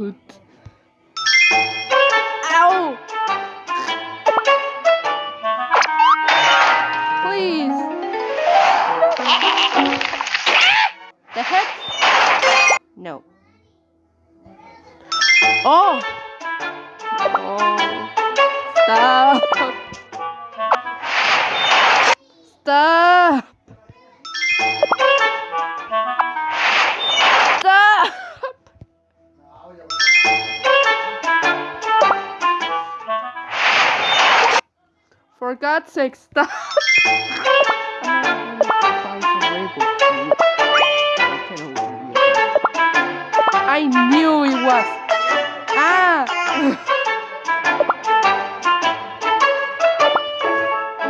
shoot. Ow! Please. The heck? No. Oh! Oh. Stop! Stop! For God's sake, stop! I knew it was. Ah!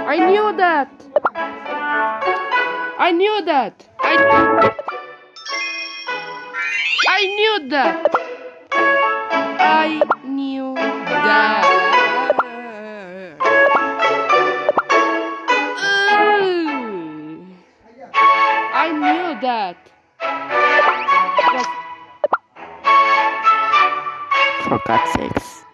I knew that. I knew that. I. I knew that. That. For God's sakes.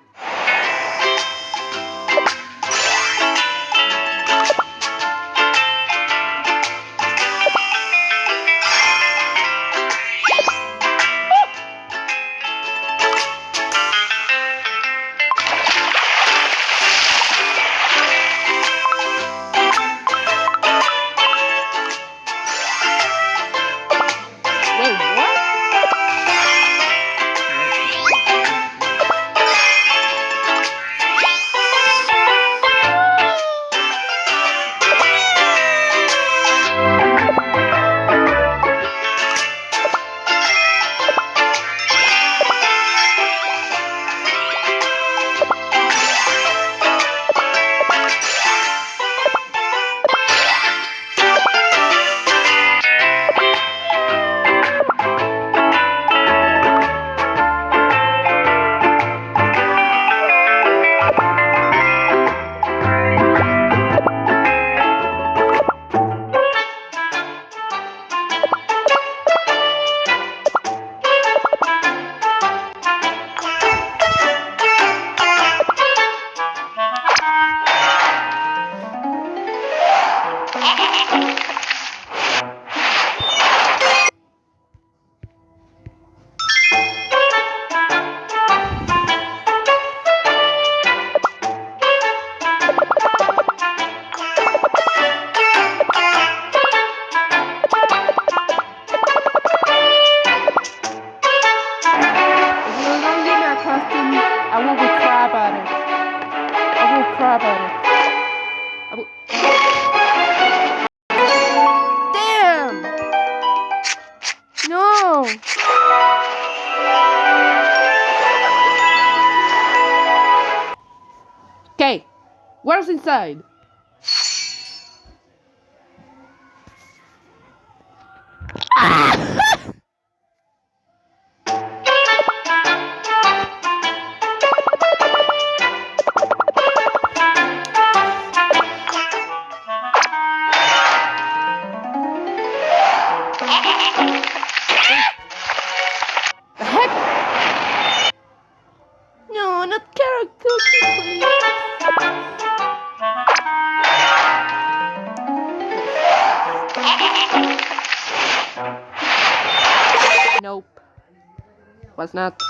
I will cry about it. I will crap at it. Where's inside? Was not.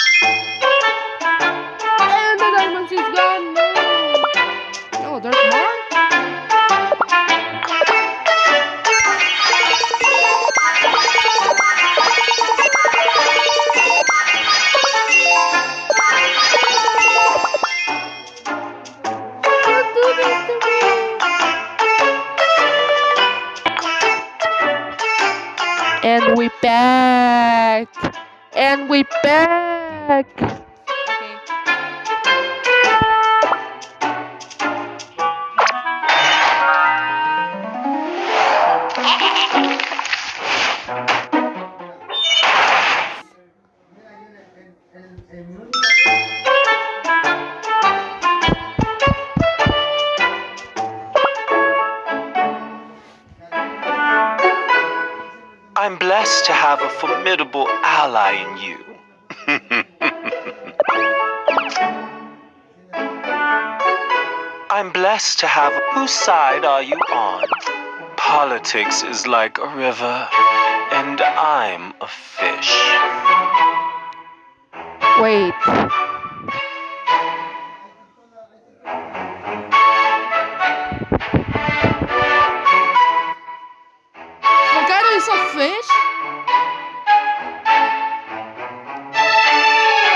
And the diamonds is gone. No. No, there's more. And we back. And we back. blessed to have a formidable ally in you. I'm blessed to have. Whose side are you on? Politics is like a river, and I'm a fish. Wait.